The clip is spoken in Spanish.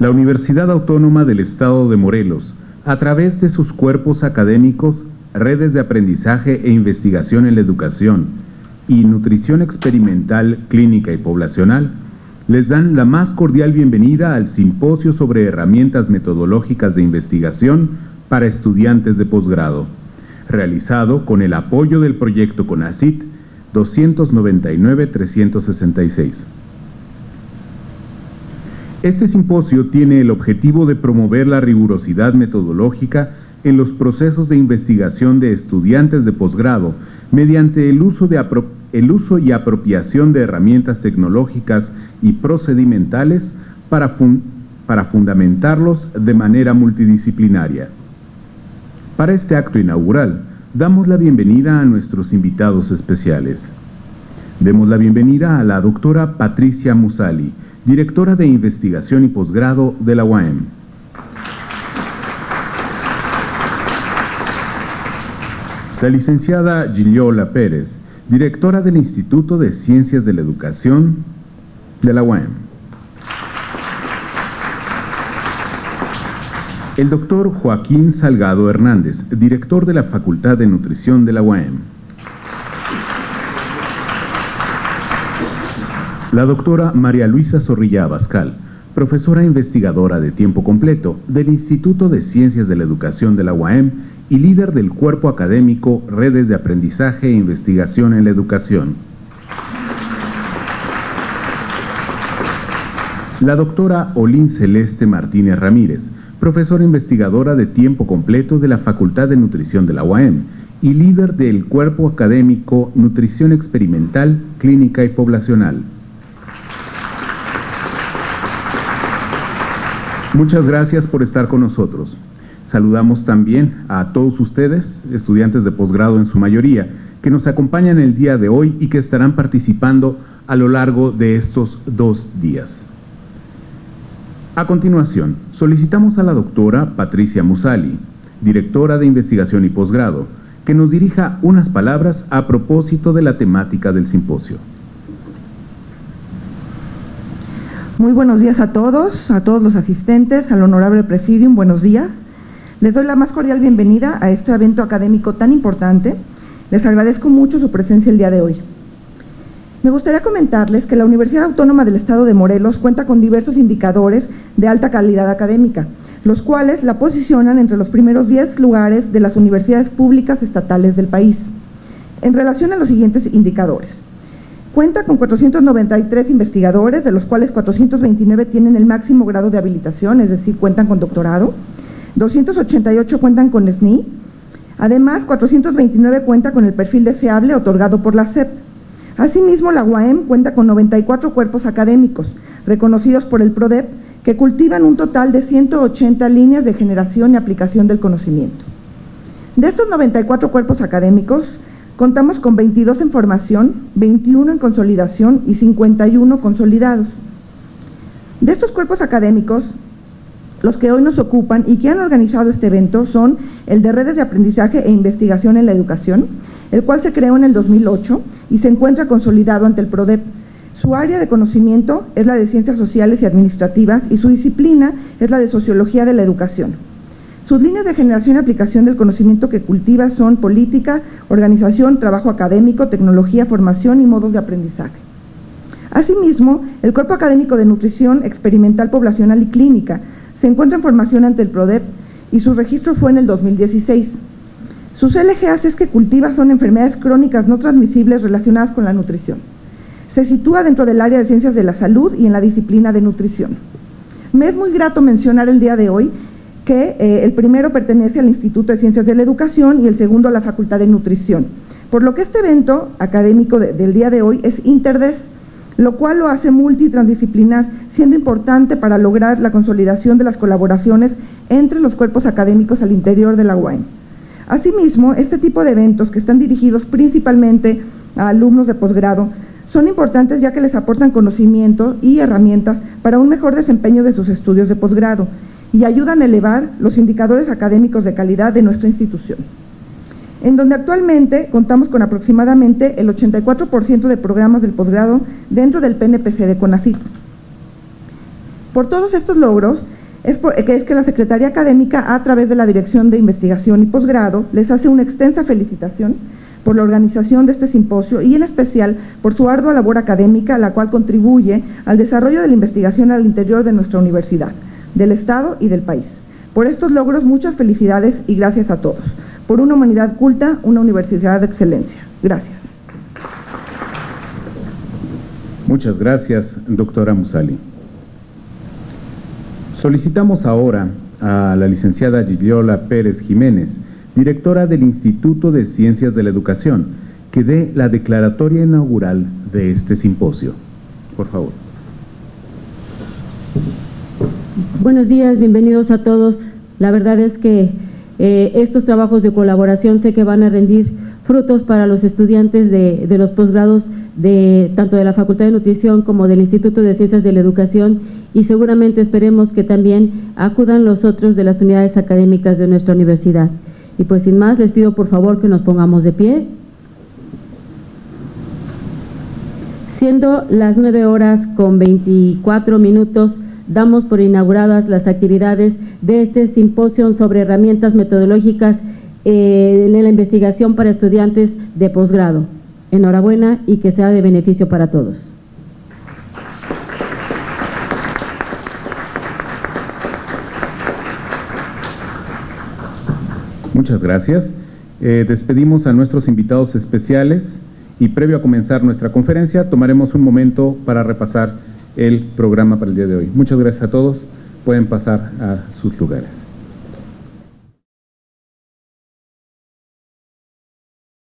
La Universidad Autónoma del Estado de Morelos, a través de sus cuerpos académicos, redes de aprendizaje e investigación en la educación y nutrición experimental, clínica y poblacional, les dan la más cordial bienvenida al Simposio sobre Herramientas Metodológicas de Investigación para Estudiantes de Posgrado, realizado con el apoyo del proyecto CONACIT 299-366. Este simposio tiene el objetivo de promover la rigurosidad metodológica en los procesos de investigación de estudiantes de posgrado mediante el uso, y apropiación de herramientas tecnológicas y procedimentales para, para fundamentarlos de manera multidisciplinaria. Para este acto inaugural, damos la bienvenida a nuestros invitados especiales. Demos la bienvenida a la doctora Patricia Musali, directora de Investigación y Posgrado de la UAM. La licenciada Giliola Pérez, directora del Instituto de Ciencias de la Educación de la UAM. El doctor Joaquín Salgado Hernández, director de la Facultad de Nutrición de la UAM. La doctora María Luisa Zorrilla Abascal, profesora investigadora de tiempo completo del Instituto de Ciencias de la Educación de la UAM y líder del cuerpo académico Redes de Aprendizaje e Investigación en la Educación. La doctora Olín Celeste Martínez Ramírez, profesora investigadora de tiempo completo de la Facultad de Nutrición de la UAM y líder del cuerpo académico Nutrición Experimental, Clínica y Poblacional. Muchas gracias por estar con nosotros. Saludamos también a todos ustedes, estudiantes de posgrado en su mayoría, que nos acompañan el día de hoy y que estarán participando a lo largo de estos dos días. A continuación, solicitamos a la doctora Patricia Musali, directora de investigación y posgrado, que nos dirija unas palabras a propósito de la temática del simposio. Muy buenos días a todos, a todos los asistentes, al honorable presidium, buenos días. Les doy la más cordial bienvenida a este evento académico tan importante. Les agradezco mucho su presencia el día de hoy. Me gustaría comentarles que la Universidad Autónoma del Estado de Morelos cuenta con diversos indicadores de alta calidad académica, los cuales la posicionan entre los primeros 10 lugares de las universidades públicas estatales del país. En relación a los siguientes indicadores. Cuenta con 493 investigadores, de los cuales 429 tienen el máximo grado de habilitación, es decir, cuentan con doctorado. 288 cuentan con SNI. Además, 429 cuenta con el perfil deseable otorgado por la SEP. Asimismo, la UAM cuenta con 94 cuerpos académicos, reconocidos por el PRODEP, que cultivan un total de 180 líneas de generación y aplicación del conocimiento. De estos 94 cuerpos académicos, Contamos con 22 en formación, 21 en consolidación y 51 consolidados. De estos cuerpos académicos, los que hoy nos ocupan y que han organizado este evento son el de redes de aprendizaje e investigación en la educación, el cual se creó en el 2008 y se encuentra consolidado ante el PRODEP. Su área de conocimiento es la de ciencias sociales y administrativas y su disciplina es la de sociología de la educación. Sus líneas de generación y aplicación del conocimiento que cultiva son política, organización, trabajo académico, tecnología, formación y modos de aprendizaje. Asimismo, el Cuerpo Académico de Nutrición Experimental Poblacional y Clínica se encuentra en formación ante el PRODEP y su registro fue en el 2016. Sus LGAs es que cultiva son enfermedades crónicas no transmisibles relacionadas con la nutrición. Se sitúa dentro del área de ciencias de la salud y en la disciplina de nutrición. Me es muy grato mencionar el día de hoy que eh, el primero pertenece al Instituto de Ciencias de la Educación y el segundo a la Facultad de Nutrición. Por lo que este evento académico del día de hoy es interdes, lo cual lo hace multitransdisciplinar, siendo importante para lograr la consolidación de las colaboraciones entre los cuerpos académicos al interior de la UAM. Asimismo, este tipo de eventos que están dirigidos principalmente a alumnos de posgrado son importantes ya que les aportan conocimiento y herramientas para un mejor desempeño de sus estudios de posgrado y ayudan a elevar los indicadores académicos de calidad de nuestra institución, en donde actualmente contamos con aproximadamente el 84% de programas del posgrado dentro del PNPC de CONACYT. Por todos estos logros, es, es que la Secretaría Académica, a través de la Dirección de Investigación y Posgrado, les hace una extensa felicitación por la organización de este simposio y en especial por su ardua labor académica, la cual contribuye al desarrollo de la investigación al interior de nuestra universidad, del Estado y del país. Por estos logros, muchas felicidades y gracias a todos. Por una humanidad culta, una universidad de excelencia. Gracias. Muchas gracias, doctora Musali. Solicitamos ahora a la licenciada Giliola Pérez Jiménez, directora del Instituto de Ciencias de la Educación, que dé la declaratoria inaugural de este simposio. Por favor. Buenos días, bienvenidos a todos. La verdad es que eh, estos trabajos de colaboración sé que van a rendir frutos para los estudiantes de, los posgrados de tanto de la Facultad de Nutrición como del Instituto de Ciencias de la Educación y seguramente esperemos que también acudan los otros de las unidades académicas de nuestra universidad. Y pues sin más les pido por favor que nos pongamos de pie. Siendo las nueve horas con 24 minutos, damos por inauguradas las actividades de este simposio sobre herramientas metodológicas eh, en la investigación para estudiantes de posgrado. Enhorabuena y que sea de beneficio para todos. Muchas gracias. Eh, despedimos a nuestros invitados especiales y previo a comenzar nuestra conferencia tomaremos un momento para repasar el programa para el día de hoy. Muchas gracias a todos. Pueden pasar a sus lugares.